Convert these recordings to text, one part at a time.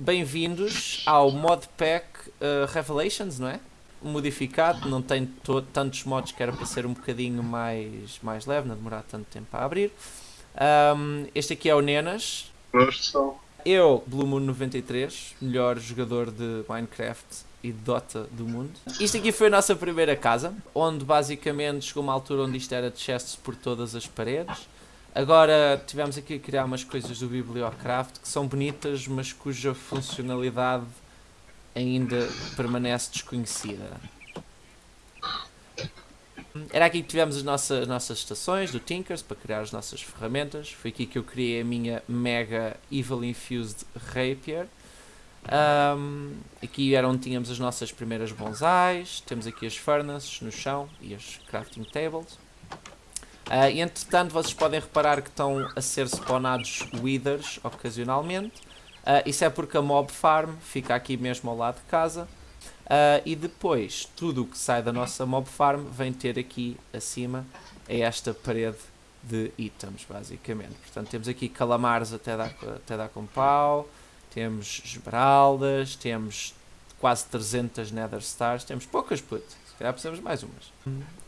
bem-vindos ao Modpack uh, Revelations, não é? Modificado, não tem tantos mods que era para ser um bocadinho mais, mais leve, não demorar tanto tempo a abrir. Um, este aqui é o Nenas. Eu, Blue Moon 93, melhor jogador de Minecraft e Dota do mundo. Isto aqui foi a nossa primeira casa, onde basicamente chegou uma altura onde isto era de chests por todas as paredes. Agora tivemos aqui a criar umas coisas do Bibliocraft que são bonitas, mas cuja funcionalidade ainda permanece desconhecida. Era aqui que tivemos as nossas, as nossas estações do Tinkers para criar as nossas ferramentas. Foi aqui que eu criei a minha Mega Evil Infused Rapier. Um, aqui era onde tínhamos as nossas primeiras bonsais. Temos aqui as furnaces no chão e as crafting tables. Uh, entretanto vocês podem reparar que estão a ser spawnados withers ocasionalmente. Uh, isso é porque a mob farm fica aqui mesmo ao lado de casa. Uh, e depois tudo o que sai da nossa mob farm vem ter aqui acima é esta parede de itens basicamente. Portanto temos aqui calamares até dar, até dar com pau, temos esmeraldas, temos quase 300 nether stars, temos poucas putas calhar precisamos mais umas.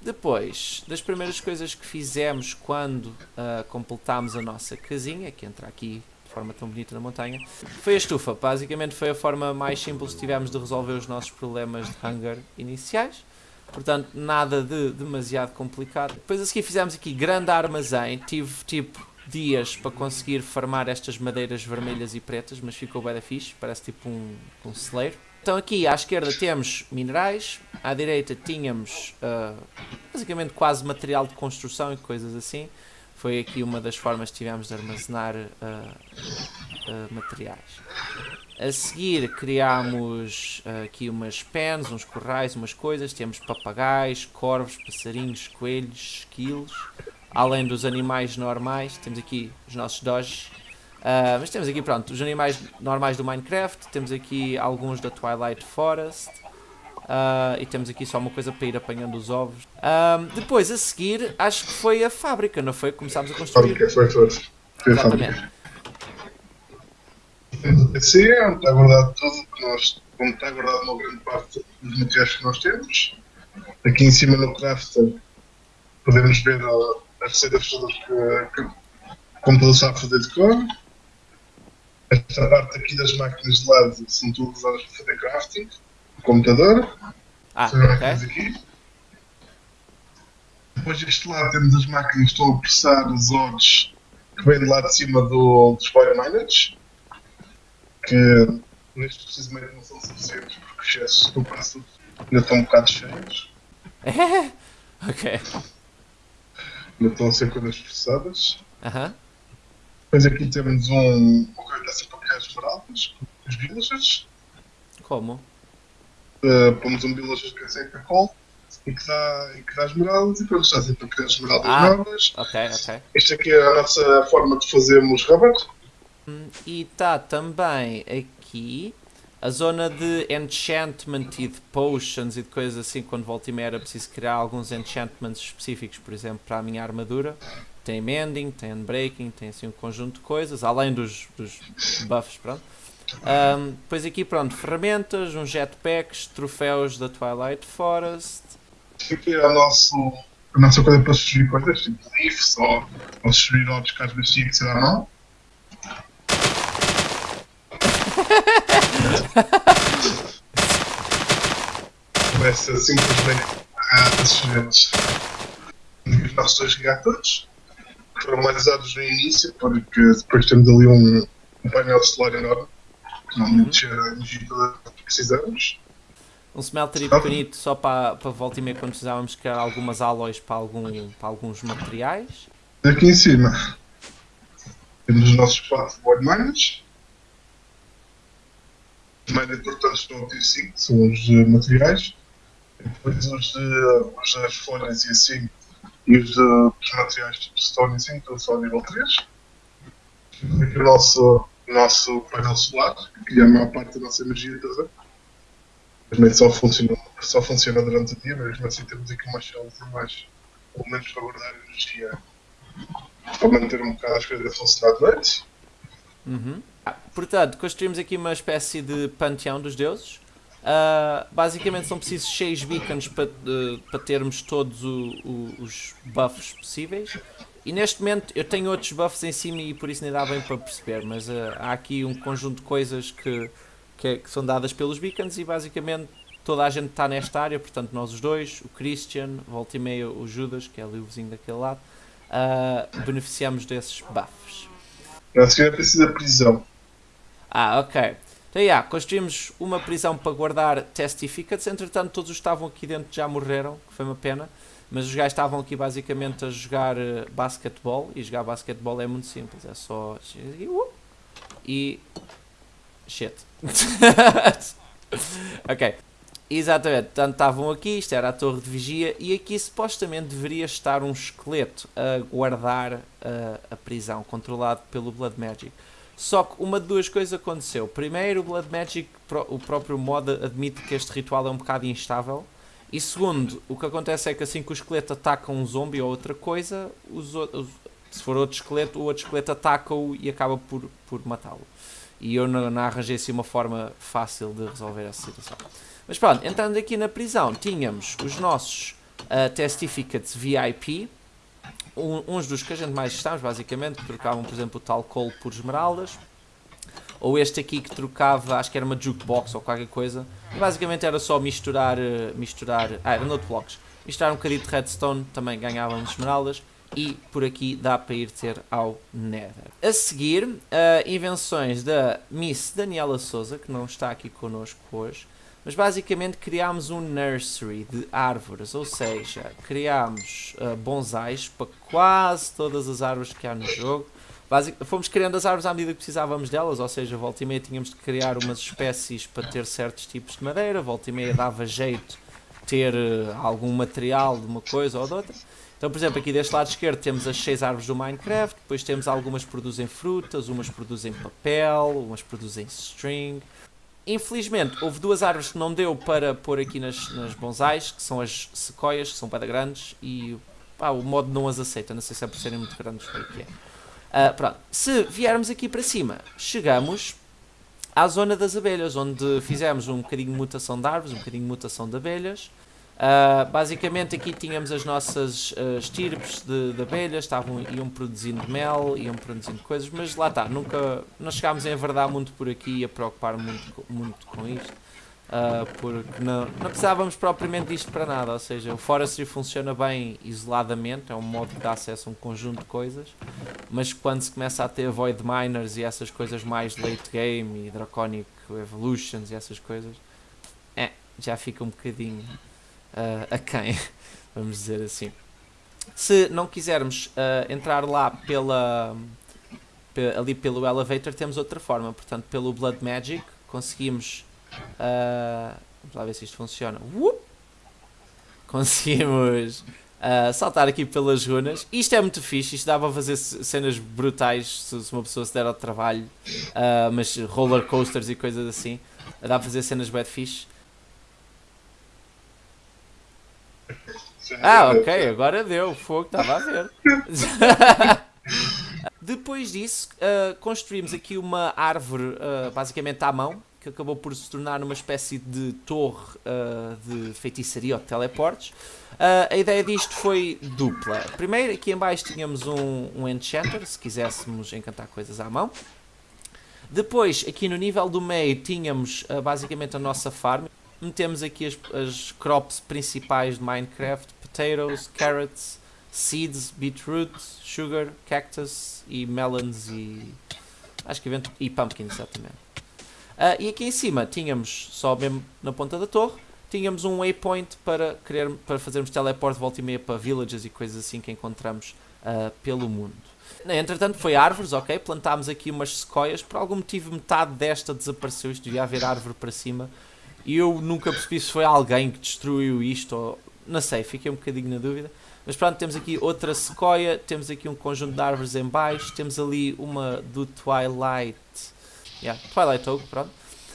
Depois, das primeiras coisas que fizemos quando uh, completámos a nossa casinha, que entra aqui de forma tão bonita na montanha, foi a estufa. Basicamente foi a forma mais simples que tivemos de resolver os nossos problemas de hunger iniciais. Portanto, nada de demasiado complicado. Depois a seguir fizemos aqui grande armazém. Tive tipo dias para conseguir farmar estas madeiras vermelhas e pretas, mas ficou bem da fixe. Parece tipo um, um celeiro. Então aqui à esquerda temos minerais, à direita tínhamos uh, basicamente quase material de construção e coisas assim. Foi aqui uma das formas que tivemos de armazenar uh, uh, materiais. A seguir criámos aqui umas pens, uns corrais, umas coisas. Temos papagaios, corvos, passarinhos, coelhos, esquilos. Além dos animais normais, temos aqui os nossos dojos Uh, mas temos aqui, pronto, os animais normais do Minecraft, temos aqui alguns da Twilight Forest, uh, e temos aqui só uma coisa para ir apanhando os ovos. Uh, depois, a seguir, acho que foi a fábrica, não foi? Começámos a construir. A fábrica foi, foi. foi Exatamente. Sim, está guardado tudo, que nós, como está guardado uma grande parte dos materiais que nós temos. Aqui em cima no crafter podemos ver as receitas todas que, que como todos sabem fazer de cor. Esta parte aqui das máquinas de lado são todas usadas para fazer crafting. O computador. Ah, ok. Aqui. Depois deste lado temos as máquinas que estão a processar os ores que vêm de lá de cima do, dos Fire Miners. Que neste precisamente não são suficientes porque os excessos do passo ainda estão um bocado cheios. ok. Ainda estão a ser coisas processadas. Aham. Uh -huh. Depois aqui temos um. O que está sempre a criar esmeraldas, os villagers. Como? Uh, pomos um villager que é sempre call e que dá, e que dá esmeraldas e depois está sempre a criar esmeraldas ah, novas. Ok, ok. Esta aqui é a nossa forma de fazermos rubber. Hum, e está também aqui a zona de enchantment e de potions e de coisas assim, quando volta e meia era preciso criar alguns enchantments específicos, por exemplo, para a minha armadura tem mending, tem unbreaking, tem assim um conjunto de coisas, além dos, dos buffs, pronto. Um, depois aqui, pronto, ferramentas, uns jetpacks, troféus da Twilight Forest. Aqui é o nosso, a nossa coisa para subir coisas, tipo leafs ou, ou subir tinha que ser à mão. Começa simplesmente a subir os nossos dois reatores usados no início, porque depois temos ali um, um painel solar enorme que não uhum. a energia que precisamos. Um smelter pequenito só para, para volta e meia quando precisávamos criar algumas alloys para, algum, para alguns materiais. Aqui em cima temos os nossos quatro board miners. Os mais importantes são o 5 são os uh, materiais. Depois os, uh, os das folhas e assim e os, os materiais tipo e estão só a nível 3. Aqui o nosso, nosso painel solar, que é a maior parte da nossa energia toda. Mas só funciona, só funciona durante o dia, mas mesmo assim temos aqui umas células a mais, menos para guardar energia, para manter um bocado as coisas a funcionar noite. Uhum. Ah, portanto, construímos aqui uma espécie de panteão dos deuses. Uh, basicamente são precisos 6 beacons para uh, para termos todos o, o, os buffs possíveis. E neste momento eu tenho outros buffs em cima e por isso nem dá bem para perceber, mas uh, há aqui um conjunto de coisas que, que, que, são dadas pelos beacons e basicamente toda a gente está nesta área, portanto nós os dois, o Christian, volta e meia o Judas, que é ali o vizinho daquele lado, beneficiamos desses buffs. A senhora precisa de prisão. Ah, ok. Então, yeah, construímos uma prisão para guardar testificates. Entretanto, todos os que estavam aqui dentro já morreram, que foi uma pena. Mas os gajos estavam aqui basicamente a jogar uh, basquetebol. E jogar basquetebol é muito simples. É só. E. Shit. ok. Exatamente. Portanto, estavam aqui. Isto era a torre de vigia. E aqui supostamente deveria estar um esqueleto a guardar uh, a prisão, controlado pelo Blood Magic. Só que uma de duas coisas aconteceu. Primeiro, o Blood Magic, o próprio mod admite que este ritual é um bocado instável. E segundo, o que acontece é que assim que o esqueleto ataca um zombie ou outra coisa, os, se for outro esqueleto, o outro esqueleto ataca-o e acaba por, por matá-lo. E eu não, não arranjei assim uma forma fácil de resolver essa situação. Mas pronto, entrando aqui na prisão, tínhamos os nossos uh, Testificates VIP, um, uns dos que a gente mais gostamos, basicamente, que trocavam, por exemplo, o tal coal por esmeraldas. Ou este aqui que trocava, acho que era uma jukebox ou qualquer coisa. E basicamente era só misturar, eh, misturar, ah, era note blocks. Misturar um bocadinho de redstone, também ganhávamos esmeraldas. E por aqui dá para ir ter ao Nether. A seguir, uh, invenções da Miss Daniela Souza, que não está aqui connosco hoje. Mas basicamente criámos um nursery de árvores, ou seja, criámos uh, bonsais para quase todas as árvores que há no jogo. Basic, fomos criando as árvores à medida que precisávamos delas, ou seja, volta e meia tínhamos de criar umas espécies para ter certos tipos de madeira, volta e meia dava jeito ter uh, algum material de uma coisa ou de outra. Então, por exemplo, aqui deste lado esquerdo temos as seis árvores do Minecraft, depois temos algumas que produzem frutas, umas produzem papel, umas produzem string, Infelizmente, houve duas árvores que não deu para pôr aqui nas, nas bonsais, que são as sequoias, que são para grandes, e pá, o modo não as aceita, não sei se é por serem muito grandes ou o que é. Uh, pronto. Se viermos aqui para cima, chegamos à zona das abelhas, onde fizemos um bocadinho de mutação de árvores, um bocadinho de mutação de abelhas, Uh, basicamente aqui tínhamos as nossas uh, estirpes de, de, abelhas, estavam, iam produzindo mel, iam produzindo coisas, mas lá está, nunca, não chegámos a enverdar muito por aqui e a preocupar muito, muito com isto, uh, porque não, não precisávamos propriamente disto para nada, ou seja, o Forestry funciona bem isoladamente, é um modo que dá acesso a um conjunto de coisas, mas quando se começa a ter Void Miners e essas coisas mais late game e Draconic Evolutions e essas coisas, é, já fica um bocadinho uh, a quem, vamos dizer assim. Se não quisermos uh, entrar lá pela, ali pelo elevator, temos outra forma. Portanto, pelo Blood Magic, conseguimos. Uh, vamos lá ver se isto funciona. Conseguimos uh, saltar aqui pelas runas. Isto é muito fixe. Isto dá para fazer cenas brutais se, se uma pessoa se der ao trabalho. Uh, mas roller coasters e coisas assim. Dá para fazer cenas bad fixe. Ah, ok, agora deu. Fogo, estava a ver. Depois disso, uh, construímos aqui uma árvore uh, basicamente à mão, que acabou por se tornar uma espécie de torre uh, de feitiçaria ou de teleportes. a ideia disto foi dupla. Primeiro, aqui em baixo tínhamos um, um enchanter, se quiséssemos encantar coisas à mão. Depois, aqui no nível do meio, tínhamos basicamente a nossa farm metemos aqui as, as crops principais de Minecraft, potatoes, carrots, seeds, beetroot, sugar, cactus e melons e acho que evento e pumpkins exatamente. Uh, e aqui em cima tínhamos, só mesmo na ponta da torre, tínhamos um waypoint para, querer, para fazermos teleporte volta e meia para villages e coisas assim que encontramos uh, pelo mundo. Entretanto foi árvores, ok, plantámos aqui umas sequoias, por algum motivo metade desta desapareceu, isto devia haver árvore para cima, e eu nunca percebi se foi alguém que destruiu isto ou. Não sei, fiquei um bocadinho na dúvida. Mas pronto, temos aqui outra sequoia, temos aqui um conjunto de árvores em baixo, temos ali uma do Twilight. Yeah, Twilight Oak, pronto.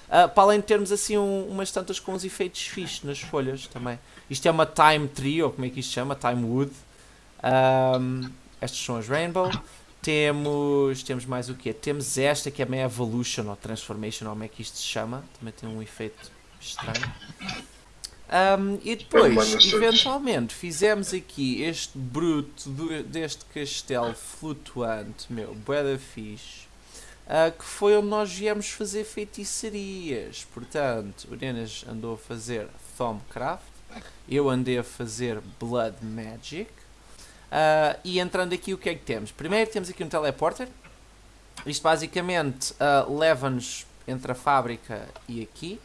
Uh, para além de termos assim um, umas tantas com uns efeitos fixos nas folhas também. Isto é uma Time Tree, ou como é que isto chama? Time Wood. Um, estas são as Rainbow. Temos, temos mais o quê? Temos esta que é meio Evolution ou Transformation, ou como é que isto se chama. Também tem um efeito estranho. Um, e depois, eventualmente, fizemos aqui este bruto do, deste castelo flutuante, meu, bué fixe, uh, que foi onde nós viemos fazer feitiçarias. Portanto, o Nenas andou a fazer Thumbcraft, eu andei a fazer Blood Magic, Uh, e entrando aqui, o que é que temos? Primeiro temos aqui um teleporter. Isto basicamente uh, leva-nos entre a fábrica e aqui.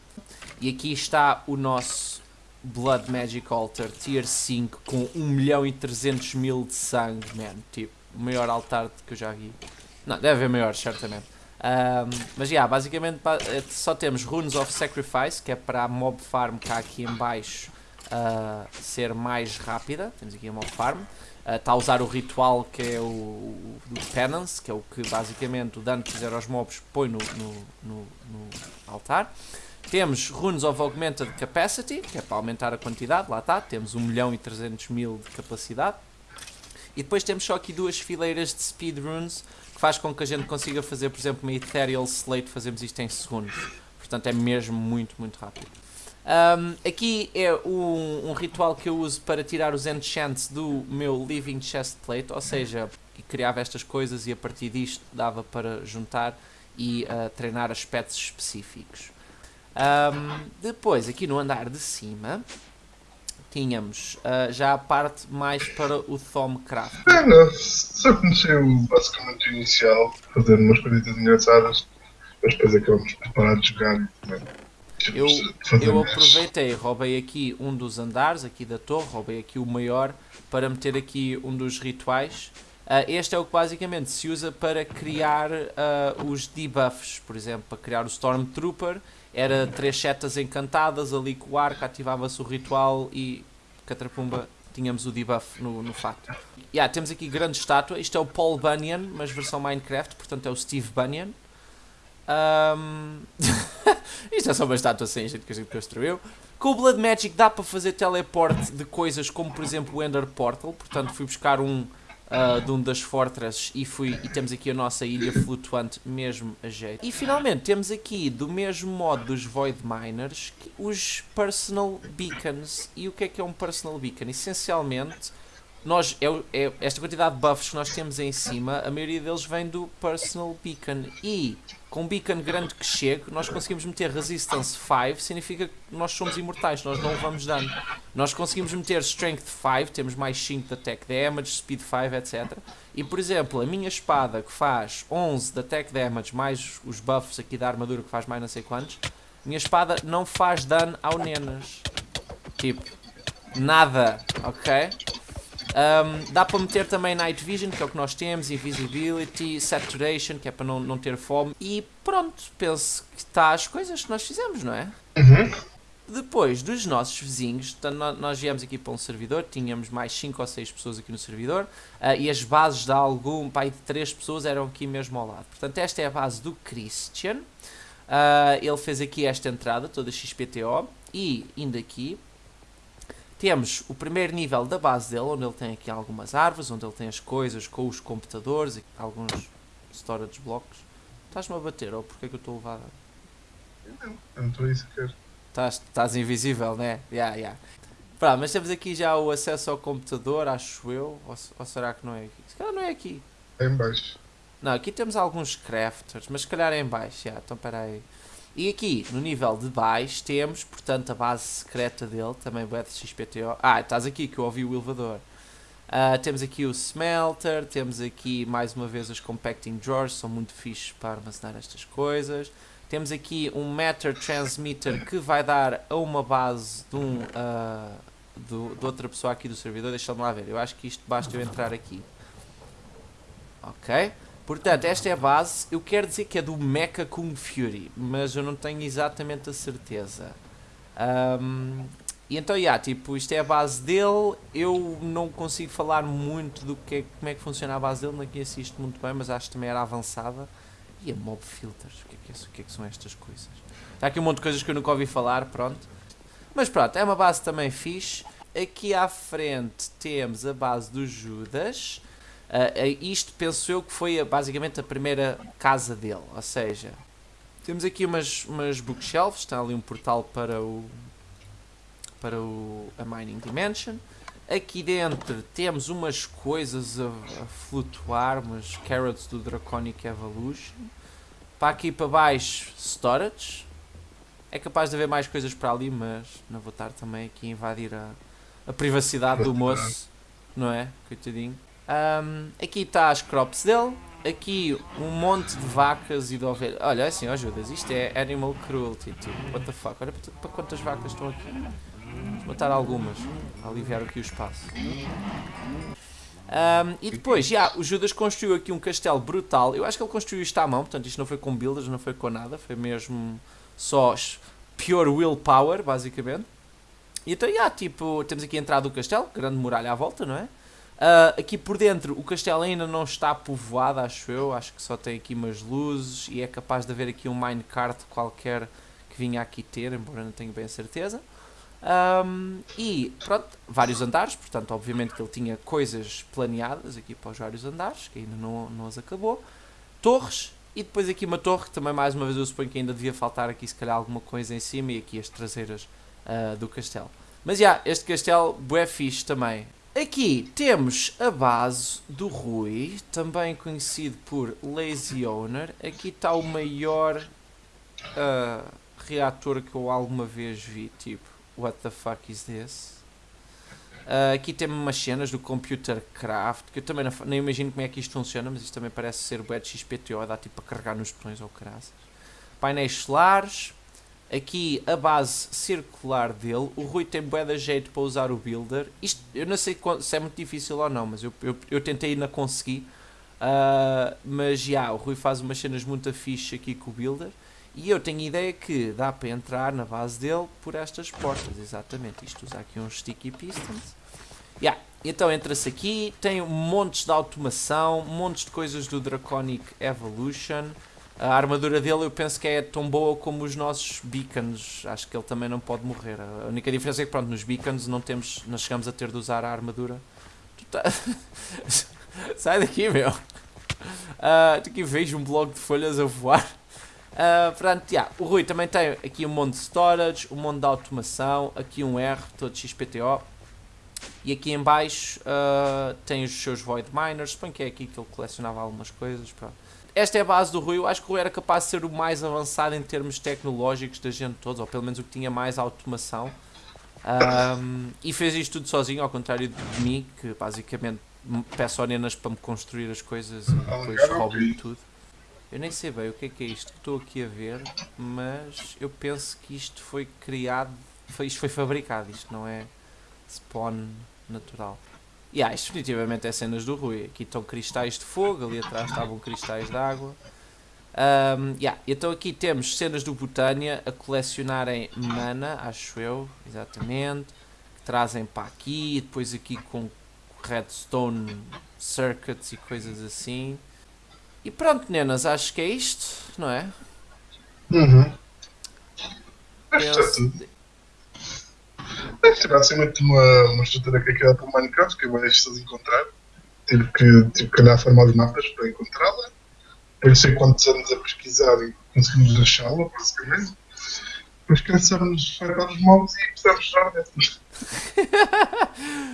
E aqui está o nosso Blood Magic Altar Tier 5 com 1 milhão e 300 mil de sangue, man. Tipo, o maior altar que eu já vi. Não, deve haver maior, certamente. Um, mas já, yeah, basicamente eh, só temos Runes of Sacrifice, que é para a mob farm cá aqui em baixo uh, ser mais rápida. Temos aqui a mob farm está a usar o ritual que é o, o, Penance, que é o que basicamente o dano que fizer aos mobs põe no, no, no, no altar. Temos Runes of Augmented Capacity, que é para aumentar a quantidade, lá está, temos 1 milhão e 300 mil de capacidade. E depois temos só aqui duas fileiras de Speed Runes, que faz com que a gente consiga fazer, por exemplo, uma Ethereal Slate, fazemos isto em segundos. Portanto, é mesmo muito, muito rápido. Um, aqui é um, um, ritual que eu uso para tirar os enchants do meu Living Chest Plate, ou seja, criava estas coisas e a partir disto dava para juntar e uh, treinar aspectos específicos. Um, depois, aqui no andar de cima, tínhamos uh, já a parte mais para o Thomcraft. É, não, só conheci o basicamente inicial, fazendo umas coisas engraçadas, mas depois acabamos por parar de jogar e também eu, eu aproveitei, roubei aqui um dos andares, aqui da torre, roubei aqui o maior, para meter aqui um dos rituais. Uh, este é o que basicamente se usa para criar uh, os debuffs, por exemplo, para criar o Stormtrooper, era três setas encantadas, ali com o arco, ativava-se o ritual e catrapumba, tínhamos o debuff no, no fato. Yeah, temos aqui grande estátua, isto é o Paul Bunyan, mas versão Minecraft, portanto é o Steve Bunyan. Um... Isto é só uma estátua sem jeito que a gente construiu. Com o Blood Magic dá para fazer teleporte de coisas como, por exemplo, o Ender Portal. Portanto, fui buscar um uh, de um das fortresses e, fui, e temos aqui a nossa ilha flutuante mesmo a jeito. E finalmente temos aqui, do mesmo modo dos Void Miners, os Personal Beacons. E o que é que é um Personal Beacon? Essencialmente nós, é, é, esta quantidade de buffs que nós temos em cima, a maioria deles vem do Personal Beacon. E com um beacon grande que chegue, nós conseguimos meter Resistance 5, significa que nós somos imortais, nós não levamos dano. Nós conseguimos meter Strength 5, temos mais 5 de Attack Damage, Speed 5, etc. E por exemplo, a minha espada que faz 11 de Attack Damage, mais os buffs aqui da armadura que faz mais não sei quantos, minha espada não faz dano ao Nenas. Tipo, nada, ok? Um, dá para meter também Night Vision, que é o que nós temos, Invisibility, Saturation, que é para não, não ter fome. E pronto, penso que está as coisas que nós fizemos, não é? Uhum. Depois dos nossos vizinhos, nós viemos aqui para um servidor, tínhamos mais 5 ou 6 pessoas aqui no servidor uh, e as bases de algum pai de 3 pessoas eram aqui mesmo ao lado. Portanto, esta é a base do Christian. Uh, ele fez aqui esta entrada, toda XPTO, e indo aqui, temos o primeiro nível da base dele, onde ele tem aqui algumas árvores, onde ele tem as coisas com os computadores e alguns storage blocks. Estás-me a bater, ou porque é que eu estou levado? Não, eu não estou a sequer. Estás, estás invisível, né? Yeah, yeah. Mas temos aqui já o acesso ao computador, acho eu. Ou, ou será que não é aqui? Se calhar não é aqui. É em baixo. Não, aqui temos alguns crafters, mas se calhar é em baixo. Yeah, então espera aí. E aqui, no nível de baixo, temos, portanto, a base secreta dele, também o XPTO. Ah, estás aqui que eu ouvi o elevador. Uh, temos aqui o Smelter, temos aqui mais uma vez os Compacting Drawers, são muito fixos para armazenar estas coisas. Temos aqui um Matter Transmitter que vai dar a uma base de, um, uh, do, de outra pessoa aqui do servidor. Deixa-me lá ver, eu acho que isto basta eu entrar aqui. Ok? Portanto, esta é a base. Eu quero dizer que é do Mecha Kung Fury, mas eu não tenho exatamente a certeza. Um, e então, yeah, tipo, isto é a base dele. Eu não consigo falar muito do que é, como é que funciona a base dele, não conheço isto muito bem, mas acho que também era avançada. E a Mob Filters, o que é que, é, o que, é que são estas coisas? Está aqui um monte de coisas que eu nunca ouvi falar, pronto. Mas pronto, é uma base também fixe. Aqui à frente temos a base do Judas. Uh, isto penso eu que foi basicamente a primeira casa dele, ou seja, temos aqui umas, umas bookshelves, está ali um portal para o para o, a Mining Dimension. Aqui dentro temos umas coisas a, a flutuar, umas carrots do Draconic Evolution. Para aqui para baixo, storage. É capaz de haver mais coisas para ali, mas não vou estar também aqui a invadir a, a privacidade do moço, não é? Coitadinho. Um, aqui está as crops dele. Aqui um monte de vacas e de ovelhas. Olha, é assim, ó Judas, isto é animal cruelty, tipo, what the fuck. Olha para quantas vacas estão aqui. Vamos matar algumas, aliviar aqui o espaço. Um, e depois, já, o Judas construiu aqui um castelo brutal. Eu acho que ele construiu isto à mão, portanto isto não foi com builders, não foi com nada, foi mesmo só pure willpower, basicamente. E então, yeah, tipo, temos aqui a entrada do castelo, grande muralha à volta, não é? Uh, aqui por dentro o castelo ainda não está povoado, acho eu. Acho que só tem aqui umas luzes e é capaz de haver aqui um minecart qualquer que vinha aqui ter, embora não tenha bem a certeza. Um, e pronto, vários andares, portanto, obviamente que ele tinha coisas planeadas aqui para os vários andares, que ainda não, não as acabou. Torres, e depois aqui uma torre, que também mais uma vez eu suponho que ainda devia faltar aqui se calhar alguma coisa em cima e aqui as traseiras uh, do castelo. Mas já, yeah, este castelo, bué fixe também. Aqui temos a base do Rui, também conhecido por Lazy Owner. Aqui está o maior uh, reator que eu alguma vez vi, tipo What the fuck is this? Uh, aqui temos umas cenas do Computer Craft, que eu também não, nem imagino como é que isto funciona, mas isto também parece ser o XPTO, dá tipo a carregar nos botões ou caraças. Painéis solares, aqui a base circular dele, o Rui tem bué de jeito para usar o Builder, isto eu não sei se é muito difícil ou não, mas eu, eu, eu tentei e não consegui, uh, mas já, o Rui faz umas cenas muito fixe aqui com o Builder, e eu tenho a ideia que dá para entrar na base dele por estas portas, exatamente. Isto usa aqui uns sticky pistons. Yeah. Então entra-se aqui, tem montes de automação, montes de coisas do Draconic Evolution. A armadura dele eu penso que é tão boa como os nossos beacons. Acho que ele também não pode morrer. A única diferença é que pronto, nos beacons não, temos, não chegamos a ter de usar a armadura. Tá... Sai daqui, meu! Uh, aqui vejo um bloco de folhas a voar. Uh, portanto, yeah, o Rui também tem aqui um monte de storage, um monte de automação, aqui um R, todo XPTO. E aqui em baixo uh, tem os seus Void Miners, suponho que é aqui que ele colecionava algumas coisas. Pronto. Esta é a base do Rui, eu acho que o Rui era capaz de ser o mais avançado em termos tecnológicos da gente todos, ou pelo menos o que tinha mais automação. Um, e fez isto tudo sozinho, ao contrário de mim, que basicamente peço ao Nenas para me construir as coisas e depois roubo-lhe tudo. Eu nem sei bem o que é que é isto que estou aqui a ver, mas eu penso que isto foi criado, foi, isto foi fabricado, isto não é spawn natural. E yeah, isto definitivamente é cenas do Rui. Aqui estão cristais de fogo, ali atrás estavam cristais de água. Um, yeah. Então aqui temos cenas do Botânia a colecionarem mana, acho eu, exatamente. Que trazem para aqui, depois aqui com redstone circuits e coisas assim. E pronto, nenas, acho que é isto, não é? Uhum. Penso... Ser basicamente uma, uma estrutura que é criada para o Minecraft, que bem difícil de encontrar. Tive que, tive que olhar a forma de mapas para encontrá-la. Eu não sei quantos anos a pesquisar e conseguimos achá-la, basicamente. Depois cansamos de os mobs e precisamos de dentro.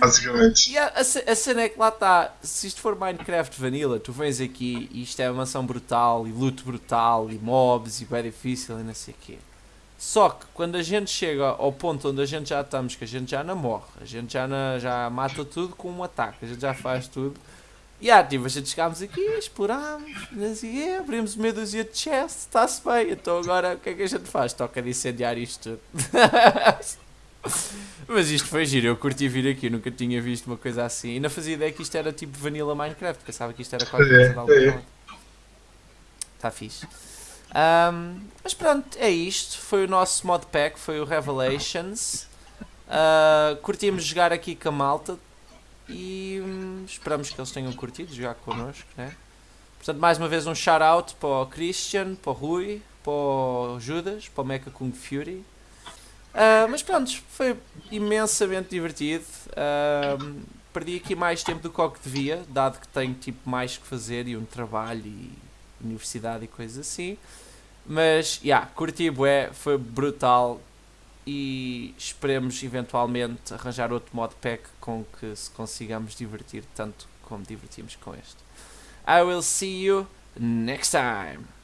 Basicamente. Yeah, a, a cena é que lá está. Se isto for Minecraft Vanilla, tu vens aqui e isto é uma mansão brutal e loot brutal e mobs e bem difícil e não sei o quê. Só que quando a gente chega ao ponto onde a gente já estamos, que a gente já não morre, a gente já, não, já mata tudo com um ataque, a gente já faz tudo. E yeah, tipo, a gente chegámos aqui, explorámos, assim, abrimos meia dúzia de chest, está-se bem. Então agora o que é que a gente faz? Toca de incendiar isto tudo. Mas isto foi giro, eu curti vir aqui, nunca tinha visto uma coisa assim. E não fazia ideia que isto era tipo Vanilla Minecraft, pensava que isto era qualquer coisa de algum modo. Está fixe. Um, mas pronto, é isto. Foi o nosso modpack, foi o Revelations. Uh, curtimos jogar aqui com a malta e hum, esperamos que eles tenham curtido jogar connosco. Né? Portanto, mais uma vez um shout out para o Christian, para o Rui, para o Judas, para o Mecha Kung Fury. Uh, mas pronto, foi imensamente divertido. Uh, perdi aqui mais tempo do que o que devia, dado que tenho tipo mais que fazer e um trabalho e universidade e coisas assim. Mas, já, yeah, curti bué, foi brutal e esperemos eventualmente arranjar outro modpack com que se consigamos divertir tanto como divertimos com este. I will see you next time.